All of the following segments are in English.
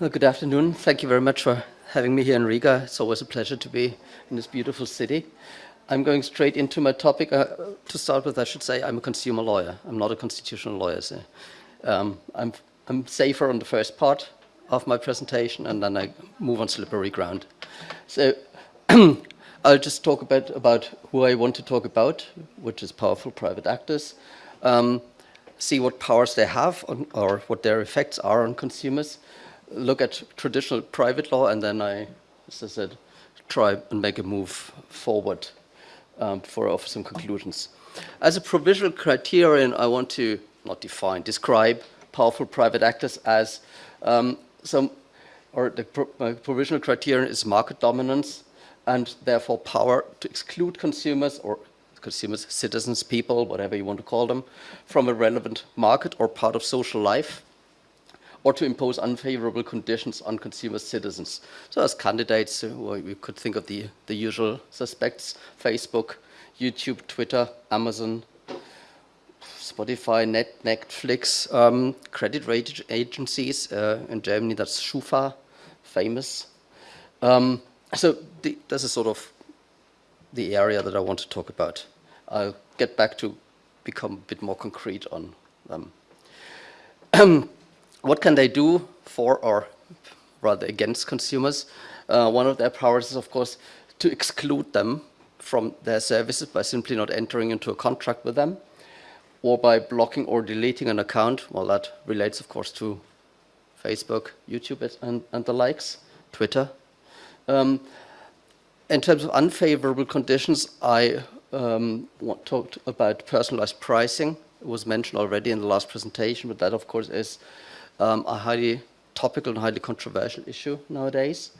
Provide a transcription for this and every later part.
Good afternoon. Thank you very much for having me here in Riga. It's always a pleasure to be in this beautiful city. I'm going straight into my topic. Uh, to start with, I should say I'm a consumer lawyer. I'm not a constitutional lawyer. So, um, I'm, I'm safer on the first part of my presentation, and then I move on slippery ground. So I'll just talk a bit about who I want to talk about, which is powerful private actors. Um, see what powers they have on, or what their effects are on consumers. Look at traditional private law, and then I, as I said, try and make a move forward um, I offer some conclusions. As a provisional criterion, I want to not define, describe powerful private actors as um, some, or the pro provisional criterion is market dominance and therefore power to exclude consumers or consumers, citizens, people, whatever you want to call them, from a relevant market or part of social life, or to impose unfavorable conditions on consumer citizens. So as candidates, uh, we could think of the, the usual suspects, Facebook, YouTube, Twitter, Amazon, Spotify, Net, Netflix, um, credit rating agencies, uh, in Germany that's Schufa, famous. Um, so the, this is sort of the area that I want to talk about. I'll get back to become a bit more concrete on them. what can they do for or rather against consumers? Uh, one of their powers is, of course, to exclude them from their services by simply not entering into a contract with them or by blocking or deleting an account. Well, that relates, of course, to Facebook, YouTube, and, and the likes, Twitter. Um, in terms of unfavorable conditions, I um, talked about personalized pricing. It was mentioned already in the last presentation, but that, of course, is um, a highly topical and highly controversial issue nowadays.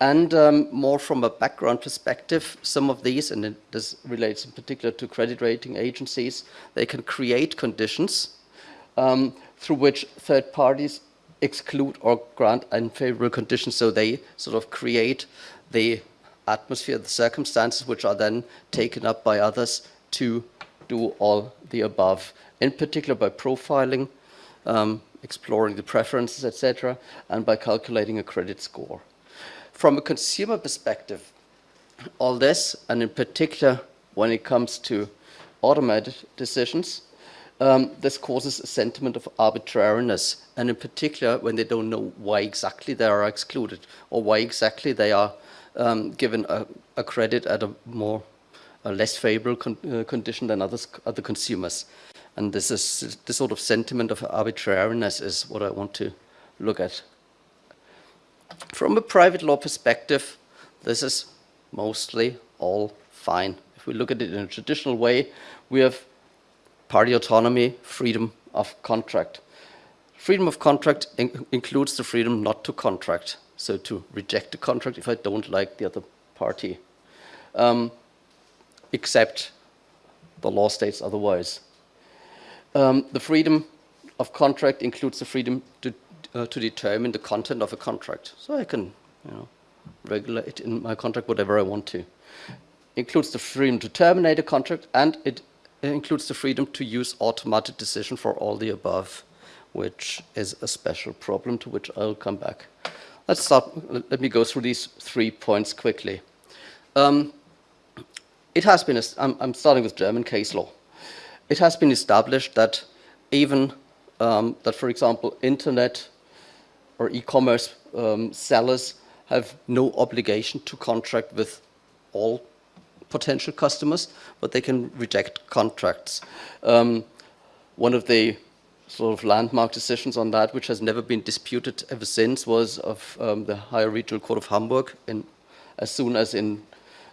And um, more from a background perspective, some of these, and this relates in particular to credit rating agencies, they can create conditions um, through which third parties exclude or grant unfavorable conditions. So they sort of create the atmosphere, the circumstances, which are then taken up by others to do all the above, in particular by profiling, um, exploring the preferences, etc., and by calculating a credit score. From a consumer perspective, all this, and in particular when it comes to automated decisions, um, this causes a sentiment of arbitrariness, and in particular when they don't know why exactly they are excluded or why exactly they are um, given a, a, credit at a more a less favorable con uh, condition than others, other consumers. And this is this sort of sentiment of arbitrariness is what I want to look at. From a private law perspective, this is mostly all fine. If we look at it in a traditional way, we have party autonomy, freedom of contract. Freedom of contract in includes the freedom not to contract so to reject the contract if I don't like the other party, um, except the law states otherwise. Um, the freedom of contract includes the freedom to, uh, to determine the content of a contract. So I can you know, regulate in my contract whatever I want to. Includes the freedom to terminate a contract and it includes the freedom to use automatic decision for all the above, which is a special problem to which I'll come back. Let's start, let me go through these three points quickly. Um, it has been, I'm, I'm, starting with German case law. It has been established that even, um, that for example, internet or e-commerce um, sellers have no obligation to contract with all potential customers, but they can reject contracts. Um, one of the sort of landmark decisions on that, which has never been disputed ever since, was of um, the Higher Regional Court of Hamburg, in, as soon as in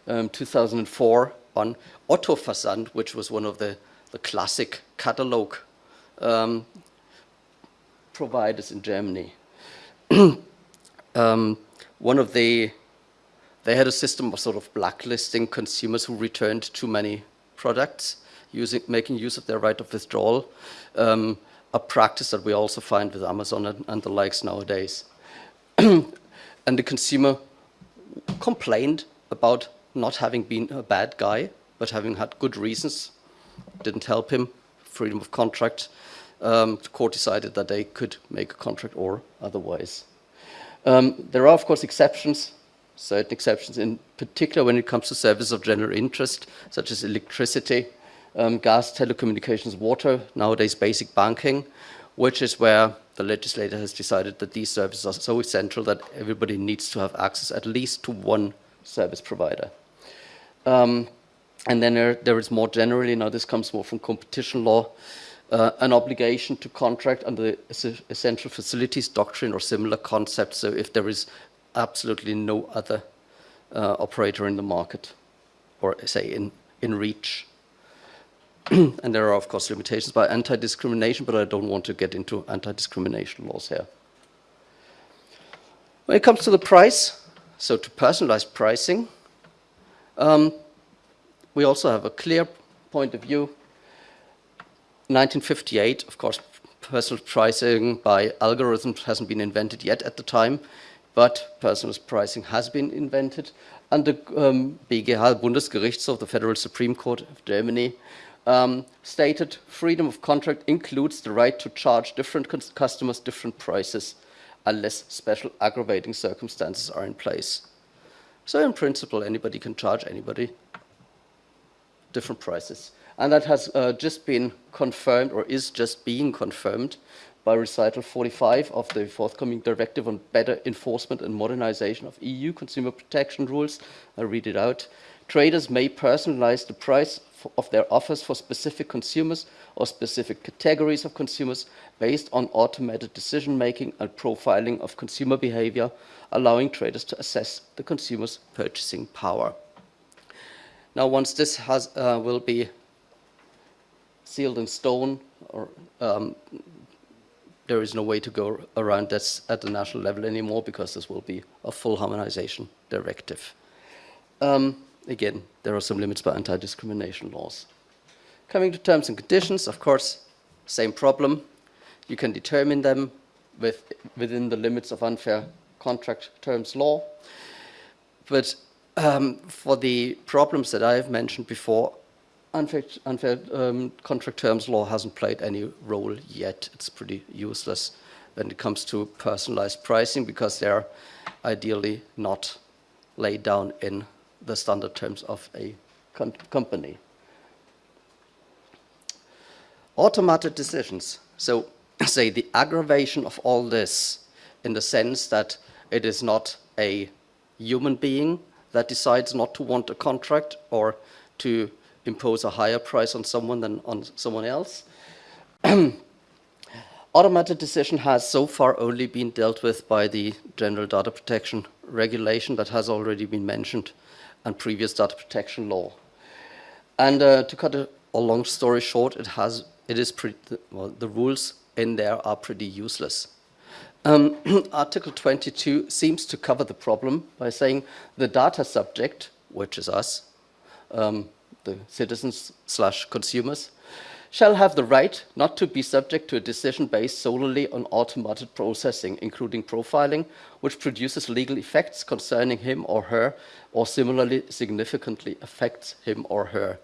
um, 2004 on Otto Versand, which was one of the, the classic catalog um, providers in Germany. Um, one of the, they had a system of sort of blacklisting consumers who returned too many products, using, making use of their right of withdrawal. Um, a practice that we also find with Amazon and, and the likes nowadays. and the consumer complained about not having been a bad guy, but having had good reasons. Didn't help him, freedom of contract. Um, the court decided that they could make a contract or otherwise. Um, there are, of course, exceptions, certain exceptions, in particular when it comes to services of general interest, such as electricity, um, gas, telecommunications, water, nowadays basic banking, which is where the legislator has decided that these services are so essential that everybody needs to have access at least to one service provider. Um, and then there, there is more generally, now this comes more from competition law, uh, an obligation to contract under the essential facilities doctrine or similar concepts. So if there is absolutely no other uh, operator in the market, or say in, in reach. and there are, of course, limitations by anti-discrimination, but I don't want to get into anti-discrimination laws here. When it comes to the price, so to personalized pricing, um, we also have a clear point of view. 1958, of course, personal pricing by algorithms hasn't been invented yet at the time, but personal pricing has been invented. And the um, BGH, Bundesgerichtshof, the Federal Supreme Court of Germany, um, stated freedom of contract includes the right to charge different customers different prices unless special aggravating circumstances are in place. So in principle, anybody can charge anybody different prices. And that has uh, just been confirmed or is just being confirmed by recital 45 of the forthcoming directive on better enforcement and modernization of EU consumer protection rules. I read it out. Traders may personalize the price of their offers for specific consumers or specific categories of consumers based on automated decision making and profiling of consumer behavior, allowing traders to assess the consumer's purchasing power. Now, once this has, uh, will be sealed in stone, or um, there is no way to go around this at the national level anymore because this will be a full harmonization directive. Um, again, there are some limits by anti-discrimination laws. Coming to terms and conditions, of course, same problem. You can determine them with, within the limits of unfair contract terms law. But um, for the problems that I have mentioned before, unfair, unfair um, contract terms law hasn't played any role yet. It's pretty useless when it comes to personalized pricing because they're ideally not laid down in the standard terms of a company. Automated decisions. So say the aggravation of all this in the sense that it is not a human being that decides not to want a contract or to impose a higher price on someone than on someone else. Automated decision has so far only been dealt with by the General Data Protection Regulation that has already been mentioned and previous data protection law. And uh, to cut a, a, long story short, it has it is pretty well the rules in there are pretty useless. Um, Article 22 seems to cover the problem by saying the data subject, which is us, um, the citizens slash consumers, shall have the right not to be subject to a decision based solely on automated processing, including profiling, which produces legal effects concerning him or her, or similarly significantly affects him or her.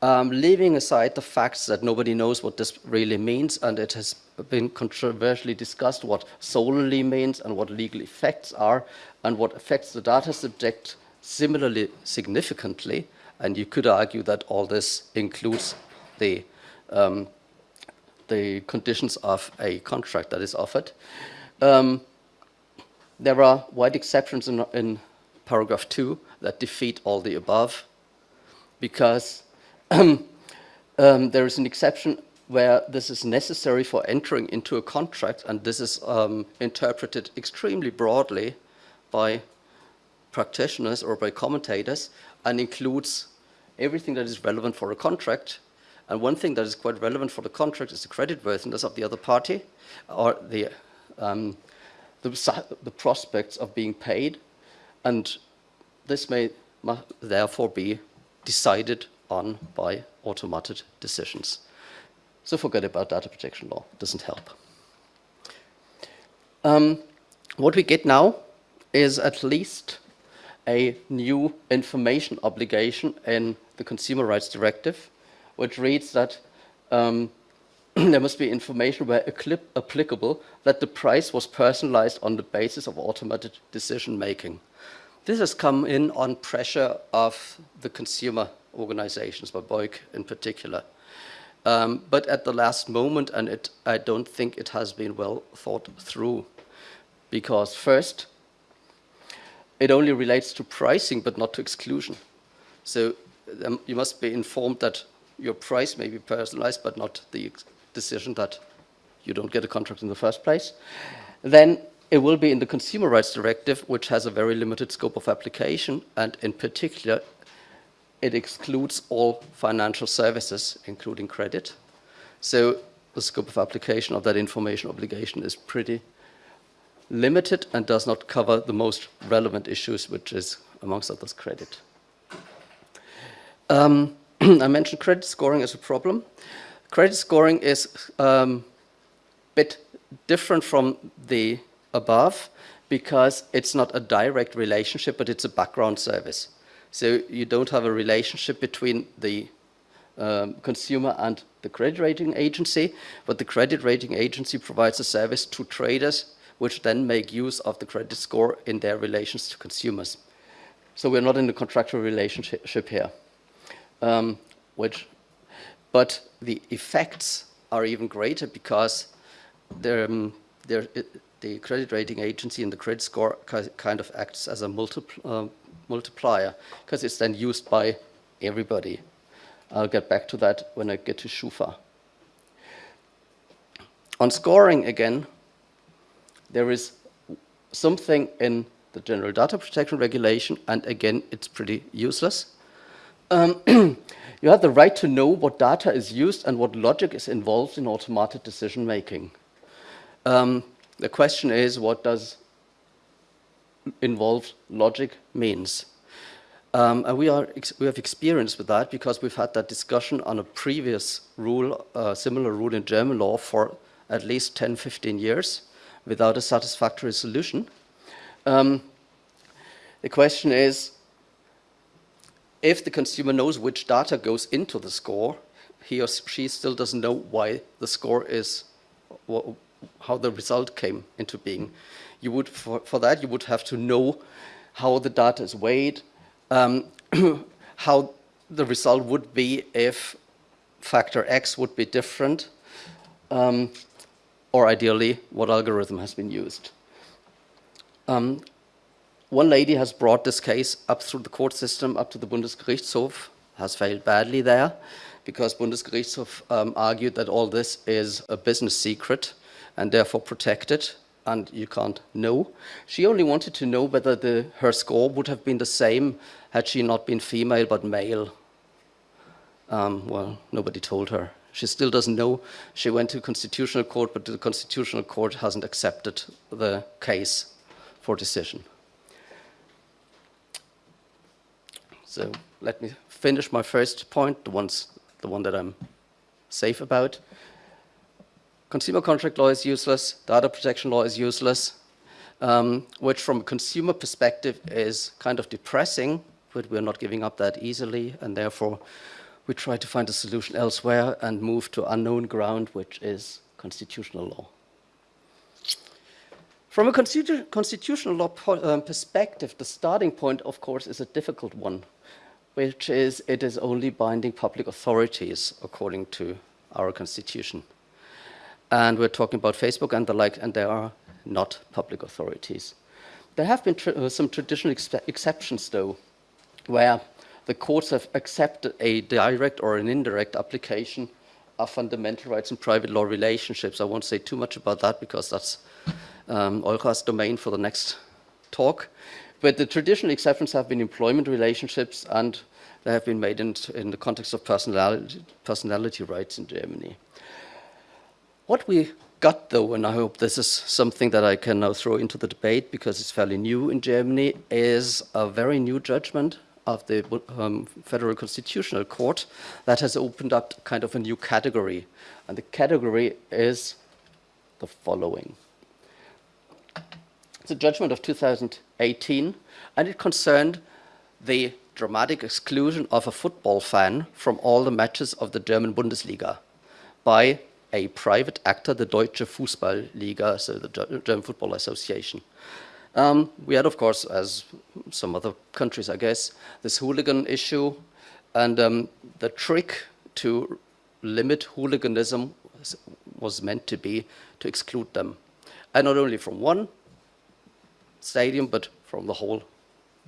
Um, leaving aside the facts that nobody knows what this really means, and it has been controversially discussed what solely means and what legal effects are, and what affects the data subject similarly significantly, and you could argue that all this includes the, um, the conditions of a contract that is offered. Um, there are wide exceptions in, in, paragraph 2 that defeat all the above because um, there is an exception where this is necessary for entering into a contract and this is um, interpreted extremely broadly by practitioners or by commentators and includes everything that is relevant for a contract and one thing that is quite relevant for the contract is the creditworthiness of the other party or the, um, the, the, prospects of being paid. And this may therefore be decided on by automated decisions. So forget about data protection law, it doesn't help. Um, what we get now is at least a new information obligation in the Consumer Rights Directive which reads that um, there must be information where applicable that the price was personalized on the basis of automated decision making. This has come in on pressure of the consumer organizations, by BEUC in particular. Um, but at the last moment, and it, I don't think it has been well thought through. Because first, it only relates to pricing, but not to exclusion. So um, you must be informed that your price may be personalized, but not the decision that you don't get a contract in the first place. Then it will be in the Consumer Rights Directive, which has a very limited scope of application, and in particular, it excludes all financial services, including credit. So the scope of application of that information obligation is pretty limited and does not cover the most relevant issues, which is, amongst others, credit. Um, I mentioned credit scoring as a problem. Credit scoring is a um, bit different from the above because it's not a direct relationship, but it's a background service. So you don't have a relationship between the um, consumer and the credit rating agency, but the credit rating agency provides a service to traders which then make use of the credit score in their relations to consumers. So we're not in a contractual relationship here. Um, which, but the effects are even greater because um, the credit rating agency and the credit score kind of acts as a uh, multiplier because it's then used by everybody. I'll get back to that when I get to SCHUFA. On scoring again, there is something in the General Data Protection Regulation, and again, it's pretty useless. Um, you have the right to know what data is used and what logic is involved in automated decision making. Um, the question is, what does involved logic means? Um, and we, are we have experience with that because we've had that discussion on a previous rule, uh, similar rule in German law for at least 10, 15 years without a satisfactory solution. Um, the question is, if the consumer knows which data goes into the score, he or she still doesn't know why the score is, how the result came into being. You would, for, for that, you would have to know how the data is weighed, um, how the result would be if factor X would be different, um, or ideally, what algorithm has been used. Um, one lady has brought this case up through the court system, up to the Bundesgerichtshof, has failed badly there, because Bundesgerichtshof um, argued that all this is a business secret and therefore protected, and you can't know. She only wanted to know whether the, her score would have been the same had she not been female but male. Um, well, nobody told her. She still doesn't know. She went to constitutional court, but the constitutional court hasn't accepted the case for decision. So let me finish my first point, the, ones, the one that I'm safe about. Consumer contract law is useless, data protection law is useless, um, which from a consumer perspective is kind of depressing, but we're not giving up that easily, and therefore we try to find a solution elsewhere and move to unknown ground, which is constitutional law. From a constitu constitutional law um, perspective, the starting point, of course, is a difficult one, which is it is only binding public authorities according to our constitution. And we're talking about Facebook and the like, and they are not public authorities. There have been tr uh, some traditional ex exceptions, though, where the courts have accepted a direct or an indirect application of fundamental rights and private law relationships. I won't say too much about that because that's um, Olga's domain for the next talk. But the traditional exceptions have been employment relationships and they have been made in, in the context of personality, personality rights in Germany. What we got, though, and I hope this is something that I can now throw into the debate because it's fairly new in Germany, is a very new judgment of the um, Federal Constitutional Court that has opened up kind of a new category. And the category is the following. It's a judgment of 2018, and it concerned the dramatic exclusion of a football fan from all the matches of the German Bundesliga by a private actor, the Deutsche Fußballliga, so the German Football Association. Um, we had, of course, as some other countries, I guess, this hooligan issue, and um, the trick to limit hooliganism was, meant to be to exclude them, and not only from one stadium, but from the whole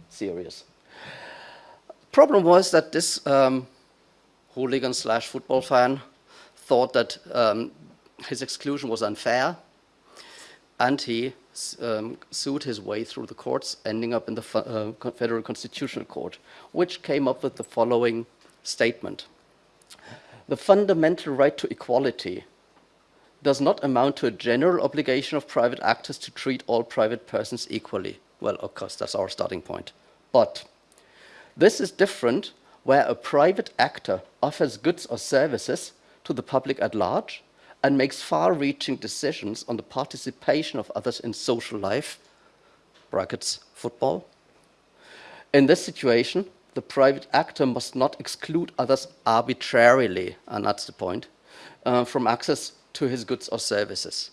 series. Problem was that this um, hooligan slash football fan thought that um, his exclusion was unfair, and he um, sued his way through the courts, ending up in the uh, Federal Constitutional Court, which came up with the following statement. The fundamental right to equality does not amount to a general obligation of private actors to treat all private persons equally. Well, of course, that's our starting point. But this is different where a private actor offers goods or services to the public at large and makes far-reaching decisions on the participation of others in social life, brackets football. In this situation, the private actor must not exclude others arbitrarily, and that's the point, uh, from access to his goods or services.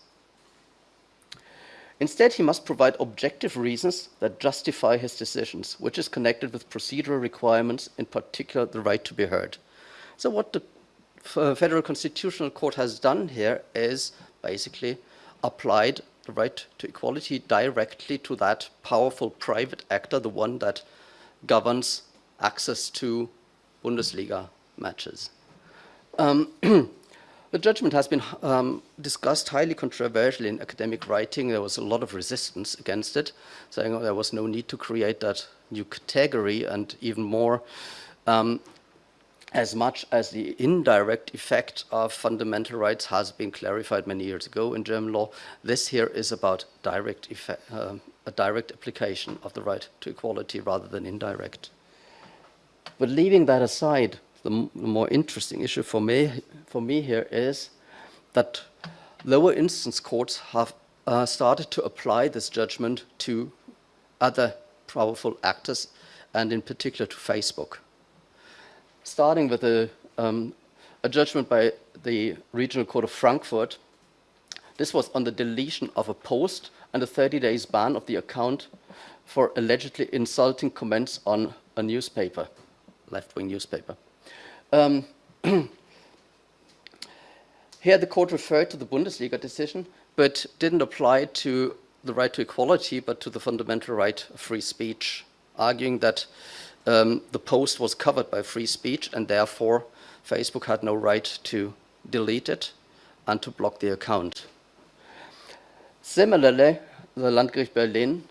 Instead, he must provide objective reasons that justify his decisions, which is connected with procedural requirements, in particular the right to be heard. So what the Federal Constitutional Court has done here is basically applied the right to equality directly to that powerful private actor, the one that governs access to Bundesliga matches. Um, the judgment has been um, discussed highly controversially in academic writing. There was a lot of resistance against it, saying oh, there was no need to create that new category and even more um, as much as the indirect effect of fundamental rights has been clarified many years ago in German law, this here is about direct effect, uh, a direct application of the right to equality rather than indirect. But leaving that aside, the, the more interesting issue for me, for me here is that lower instance courts have uh, started to apply this judgment to other powerful actors and in particular to Facebook starting with a, um, a judgment by the Regional Court of Frankfurt. This was on the deletion of a post and a 30 days ban of the account for allegedly insulting comments on a newspaper, left-wing newspaper. Um, here the court referred to the Bundesliga decision, but didn't apply to the right to equality, but to the fundamental right of free speech, arguing that um, the post was covered by free speech and therefore Facebook had no right to delete it and to block the account. Similarly, the Landgericht Berlin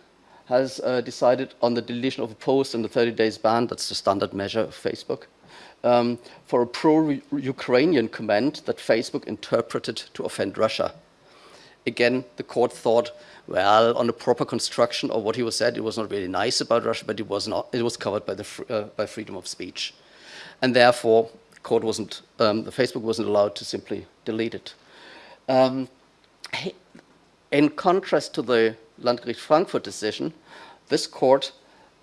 has uh, decided on the deletion of a post and the 30 days ban, that's the standard measure of Facebook, um, for a pro-Ukrainian comment that Facebook interpreted to offend Russia. Again, the court thought well, on the proper construction of what he was said, it was not really nice about Russia, but it was not. It was covered by the uh, by freedom of speech, and therefore, the court wasn't. Um, the Facebook wasn't allowed to simply delete it. Um, in contrast to the Landgericht Frankfurt decision, this court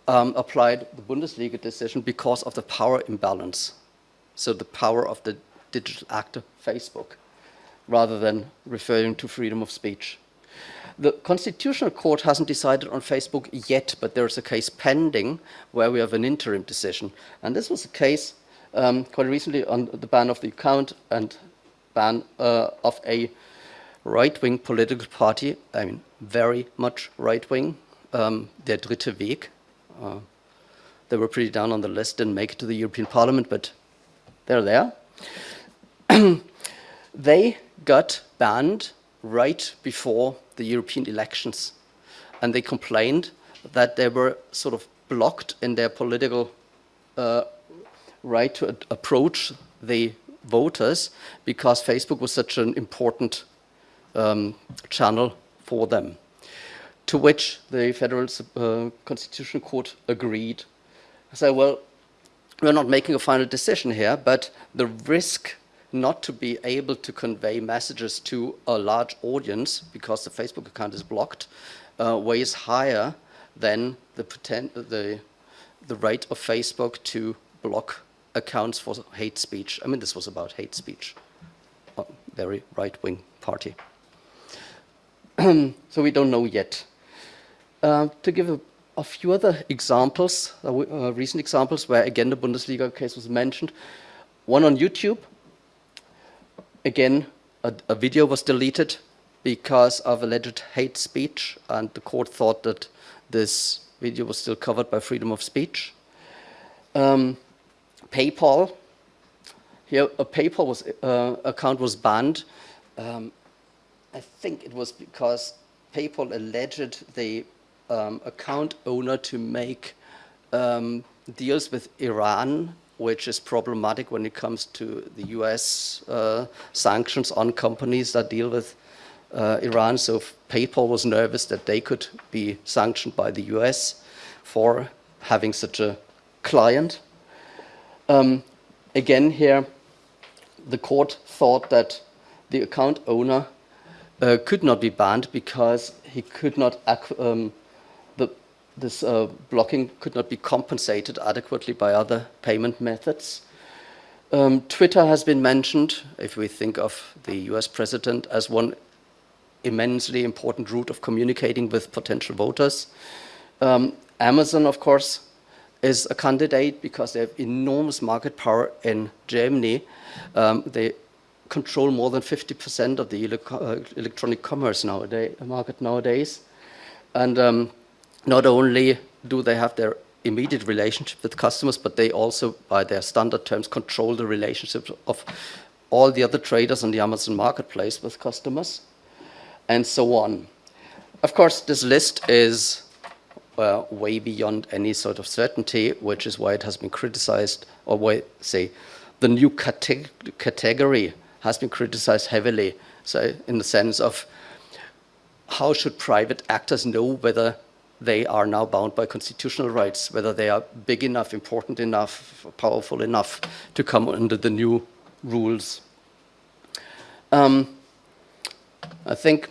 um, applied the Bundesliga decision because of the power imbalance. So the power of the digital actor, Facebook, rather than referring to freedom of speech. The Constitutional Court hasn't decided on Facebook yet, but there's a case pending where we have an interim decision. And this was a case um, quite recently on the ban of the account and ban uh, of a right-wing political party, I mean, very much right-wing, um, Der Dritte Weg. Uh, they were pretty down on the list, didn't make it to the European Parliament, but they're there. they got banned right before the European elections. And they complained that they were sort of blocked in their political uh, right to approach the voters because Facebook was such an important um, channel for them. To which the Federal uh, Constitutional Court agreed. I said, well, we're not making a final decision here, but the risk not to be able to convey messages to a large audience because the Facebook account is blocked uh, weighs higher than the, the, the right of Facebook to block accounts for hate speech. I mean, this was about hate speech. a very right-wing party. so we don't know yet. Uh, to give a, a, few other examples, uh, uh, recent examples where again the Bundesliga case was mentioned. One on YouTube. Again, a, a video was deleted because of alleged hate speech, and the court thought that this video was still covered by freedom of speech. Um, PayPal, here a PayPal was, uh, account was banned. Um, I think it was because PayPal alleged the um, account owner to make um, deals with Iran, which is problematic when it comes to the US uh, sanctions on companies that deal with uh, Iran. So PayPal was nervous that they could be sanctioned by the US for having such a client. Um, again here, the court thought that the account owner uh, could not be banned because he could not, um, this uh, blocking could not be compensated adequately by other payment methods. Um, Twitter has been mentioned, if we think of the US president as one immensely important route of communicating with potential voters. Um, Amazon, of course, is a candidate because they have enormous market power in Germany. Um, they control more than 50% of the uh, electronic commerce nowadays, market nowadays. And um, not only do they have their immediate relationship with customers, but they also, by their standard terms, control the relationship of all the other traders on the Amazon marketplace with customers and so on. Of course, this list is uh, way beyond any sort of certainty, which is why it has been criticized, or why, say, the new cate category has been criticized heavily. So in the sense of how should private actors know whether they are now bound by constitutional rights, whether they are big enough, important enough, powerful enough to come under the new rules. Um, I think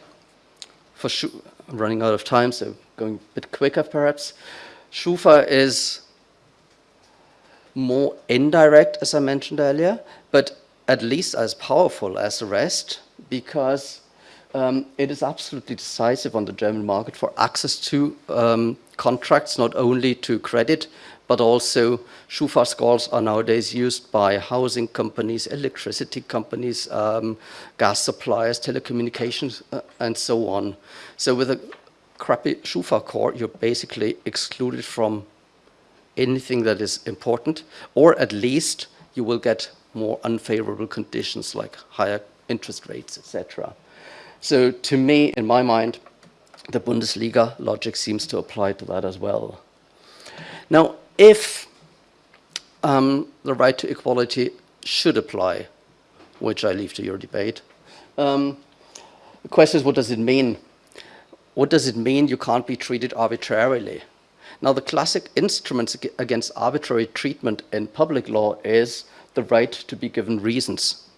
for sure, I'm running out of time, so going a bit quicker perhaps. Schufa is more indirect, as I mentioned earlier, but at least as powerful as the rest because um, it is absolutely decisive on the German market for access to um, contracts, not only to credit, but also Schufa scores are nowadays used by housing companies, electricity companies, um, gas suppliers, telecommunications, uh, and so on. So with a crappy Schufa core, you're basically excluded from anything that is important, or at least you will get more unfavorable conditions like higher interest rates, etc. So to me, in my mind, the Bundesliga logic seems to apply to that as well. Now, if um, the right to equality should apply, which I leave to your debate, um, the question is, what does it mean? What does it mean you can't be treated arbitrarily? Now, the classic instruments against arbitrary treatment in public law is the right to be given reasons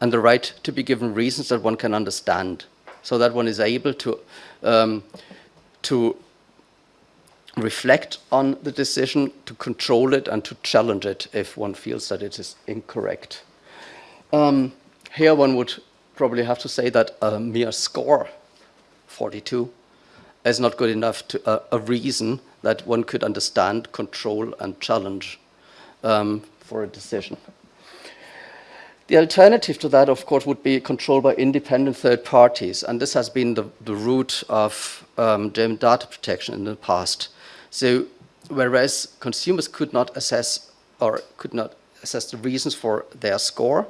and the right to be given reasons that one can understand so that one is able to, um, to reflect on the decision, to control it and to challenge it if one feels that it is incorrect. Um, here one would probably have to say that a mere score, 42, is not good enough to uh, a reason that one could understand, control and challenge um, for a decision. The alternative to that, of course, would be controlled by independent third parties, and this has been the, the root of um, German data protection in the past. So whereas consumers could not assess or could not assess the reasons for their score,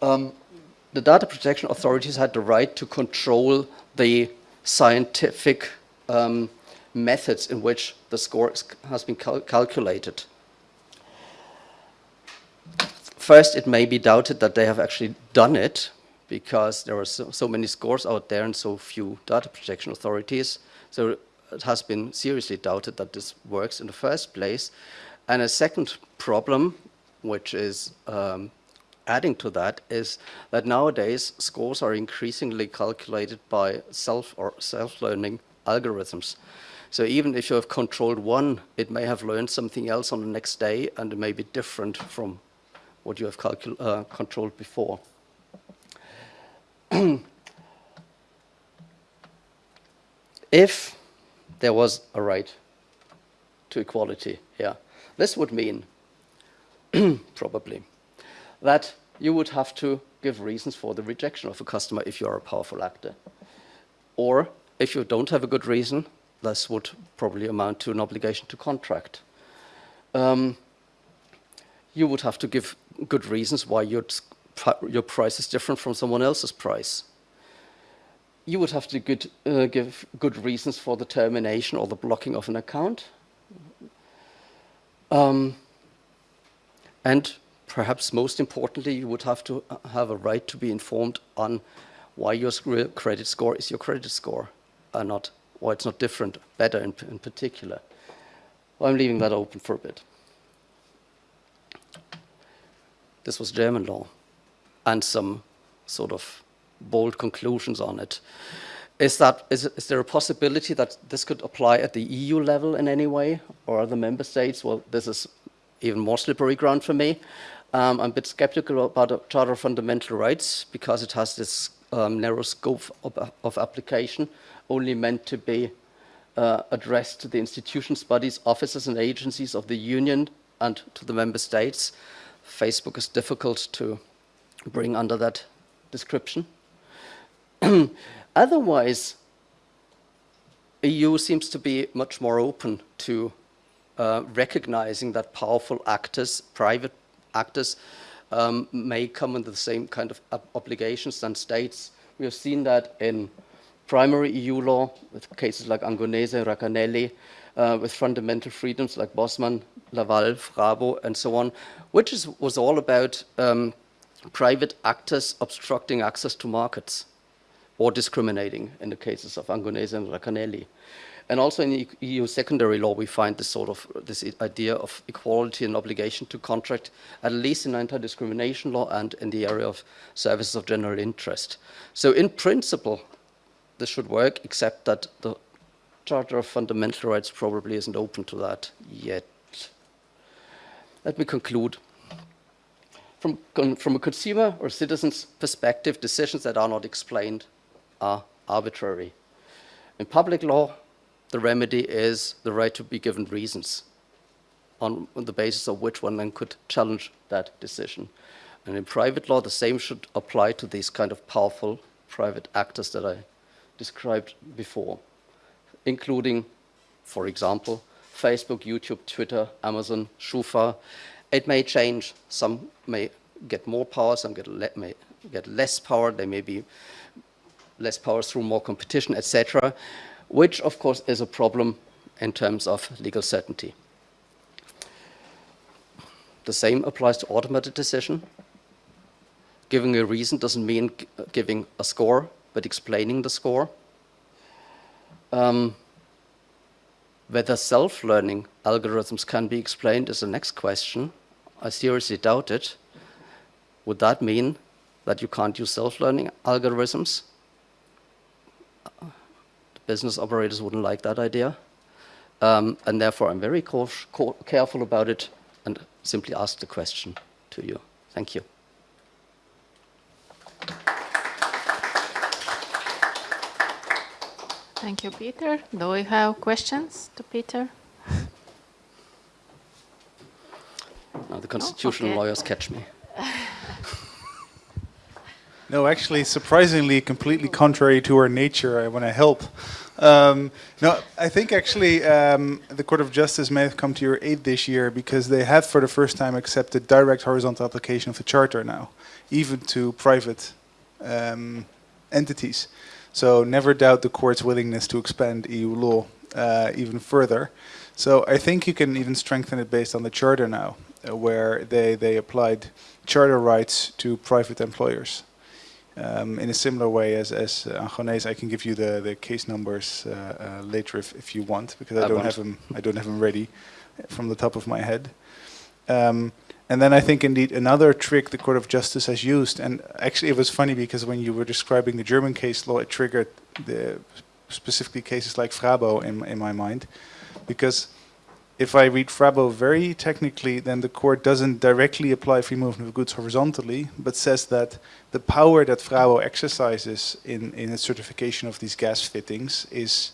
um, the data protection authorities had the right to control the scientific um, methods in which the score has been cal calculated. First, it may be doubted that they have actually done it because there are so, so many scores out there and so few data protection authorities. So it has been seriously doubted that this works in the first place. And a second problem, which is um, adding to that, is that nowadays scores are increasingly calculated by self or self-learning algorithms. So even if you have controlled one, it may have learned something else on the next day and it may be different from what you have uh, controlled before. if there was a right to equality here, this would mean, probably, that you would have to give reasons for the rejection of a customer if you are a powerful actor. Or if you don't have a good reason, this would probably amount to an obligation to contract. Um, you would have to give good reasons why your, your price is different from someone else's price. You would have to good, uh, give good reasons for the termination or the blocking of an account. Um, and perhaps most importantly, you would have to uh, have a right to be informed on why your credit score is your credit score, and not why it's not different, better in, in particular. I'm leaving that open for a bit. This was German law, and some sort of bold conclusions on it. Is, that, is, is there a possibility that this could apply at the EU level in any way, or other member states? Well, this is even more slippery ground for me. Um, I'm a bit skeptical about the Charter of Fundamental Rights because it has this um, narrow scope of, of, application, only meant to be uh, addressed to the institutions, bodies, offices and agencies of the Union and to the member states. Facebook is difficult to bring under that description. Otherwise, EU seems to be much more open to uh, recognizing that powerful actors, private actors, um, may come under the same kind of obligations than states. We have seen that in primary EU law with cases like Angonese, Raccanelli, uh, with fundamental freedoms like Bosman, Laval, Frabo, and so on, which is, was all about um, private actors obstructing access to markets or discriminating in the cases of Angonese and Raccanelli. And also in EU secondary law, we find this sort of this idea of equality and obligation to contract, at least in anti-discrimination law and in the area of services of general interest. So in principle, this should work, except that the Charter of Fundamental Rights probably isn't open to that yet. Let me conclude. From, from a consumer or citizen's perspective, decisions that are not explained are arbitrary. In public law, the remedy is the right to be given reasons on, on the basis of which one then could challenge that decision. And in private law, the same should apply to these kind of powerful private actors that I described before, including, for example, Facebook, YouTube, Twitter, Amazon, Schufa. It may change. Some may get more power, some get le may get less power. They may be less power through more competition, etc which of course is a problem in terms of legal certainty. The same applies to automated decision. Giving a reason doesn't mean giving a score, but explaining the score. Um, whether self-learning algorithms can be explained is the next question. I seriously doubt it. Would that mean that you can't use self-learning algorithms? The business operators wouldn't like that idea. Um, and therefore, I'm very careful about it and simply ask the question to you. Thank you. Thank you, Peter. Do we have questions to Peter? No, the constitutional oh, okay. lawyers catch me. No, actually, surprisingly, completely contrary to our nature, I want to help. Um, no, I think actually um, the Court of Justice may have come to your aid this year because they have for the first time accepted direct horizontal application of the Charter now, even to private um, entities. So never doubt the court's willingness to expand EU law uh, even further. So I think you can even strengthen it based on the Charter now, uh, where they, they applied Charter rights to private employers. Um, in a similar way as, as uh, Angonese, I can give you the, the case numbers uh, uh, later if, if you want, because I, I don't want. have them. I don't have them ready from the top of my head. Um, and then I think indeed another trick the Court of Justice has used, and actually it was funny because when you were describing the German case law, it triggered the specifically cases like Frabo in in my mind, because if I read Frabo very technically, then the court doesn't directly apply free movement of goods horizontally, but says that the power that Frabo exercises in, in its certification of these gas fittings is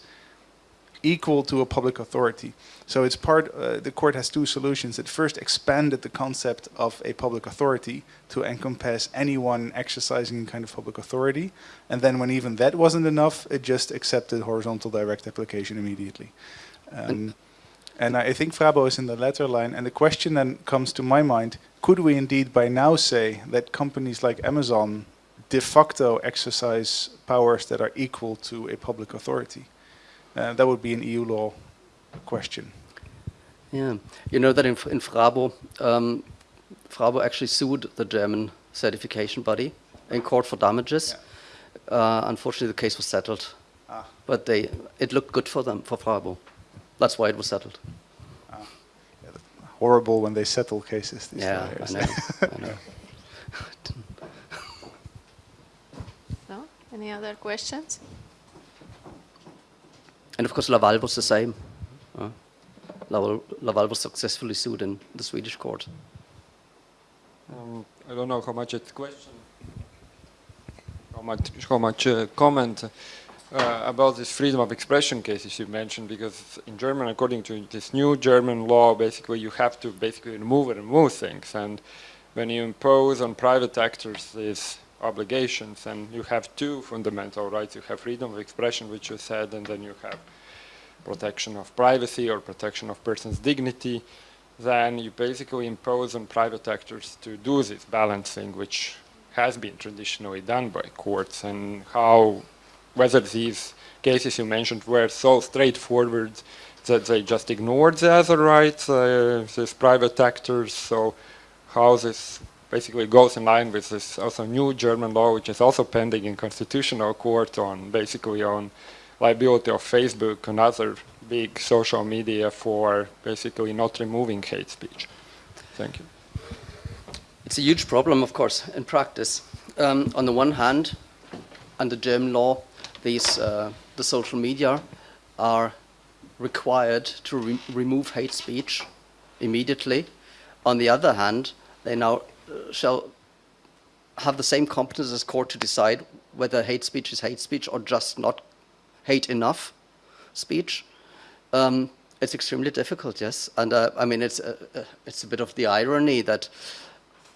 equal to a public authority. So it's part, uh, the court has two solutions. It first expanded the concept of a public authority to encompass anyone exercising kind of public authority. And then when even that wasn't enough, it just accepted horizontal direct application immediately. Um, and I think Frabo is in the latter line. And the question then comes to my mind, could we indeed by now say that companies like Amazon de facto exercise powers that are equal to a public authority? Uh, that would be an EU law question. Yeah, you know that in, in Frabo, um, Frabo actually sued the German certification body in court for damages. Uh, unfortunately, the case was settled, Ah. but they it looked good for them for Frabo. That's why it was settled. Ah, Horrible when they settle cases. these Yeah, lawyers. I know. I know. No? Any other questions? And of course, Laval was the same. Uh, Laval, Laval was successfully sued in the Swedish court. Um, I don't know how much it's question, how much, how much uh, comment uh, about this freedom of expression cases you mentioned, because in German, according to this new German law, basically you have to basically remove and remove things, and when you impose on private actors these obligations, and you have two fundamental rights, you have freedom of expression, which you said, and then you have protection of privacy or protection of person's dignity, then you basically impose on private actors to do this balancing, which has been traditionally done by courts, and how, whether these cases you mentioned were so straightforward that they just ignored the other rights, uh, these private actors, so how this basically goes in line with this also new German law, which is also pending in constitutional court on basically on liability of Facebook and other big social media for basically not removing hate speech. Thank you. It's a huge problem, of course, in practice. Um, on the one hand, under German law, these uh, the social media are required to re remove hate speech immediately. On the other hand, they now uh, shall have the same competence as court to decide whether hate speech is hate speech or just not hate enough speech. Um, it's extremely difficult, yes, and uh, I mean it's a, uh, it's a bit of the irony that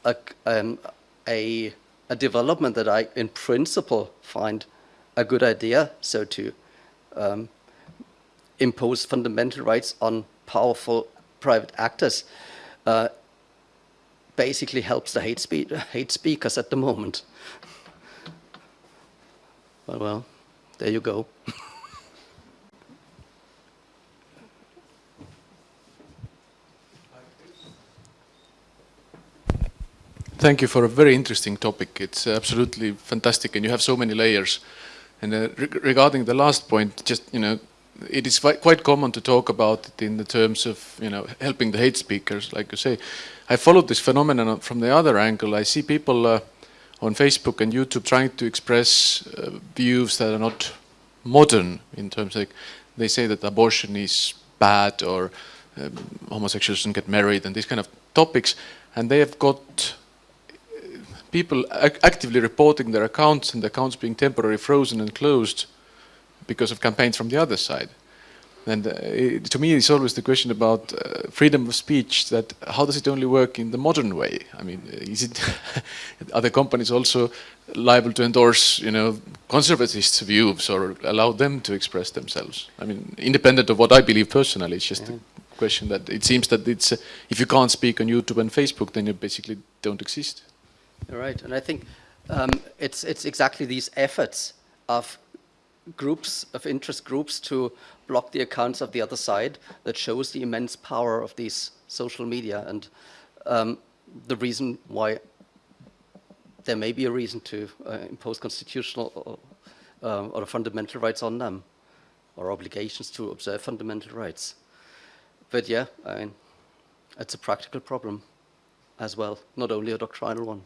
a, um, a a development that I, in principle, find a good idea. So to um, impose fundamental rights on powerful private actors uh, basically helps the hate, spe hate speakers at the moment. Well, well, there you go. Thank you for a very interesting topic. It's absolutely fantastic, and you have so many layers. And uh, re regarding the last point, just you know, it is quite common to talk about it in the terms of you know helping the hate speakers, like you say. I followed this phenomenon from the other angle. I see people uh, on Facebook and YouTube trying to express uh, views that are not modern in terms of like, they say that abortion is bad or um, homosexuals shouldn't get married and these kind of topics, and they have got people ac actively reporting their accounts and the accounts being temporarily frozen and closed because of campaigns from the other side. And uh, it, to me, it's always the question about uh, freedom of speech. That how does it only work in the modern way? I mean, is it are the companies also liable to endorse, you know, conservatists' views or allow them to express themselves? I mean, independent of what I believe personally, it's just yeah. a question that it seems that it's uh, if you can't speak on YouTube and Facebook, then you basically don't exist. Right, and I think um, it's it's exactly these efforts of groups of interest groups to block the accounts of the other side that shows the immense power of these social media and um, the reason why there may be a reason to uh, impose constitutional or, uh, or fundamental rights on them or obligations to observe fundamental rights. But yeah, I mean, it's a practical problem as well, not only a doctrinal one.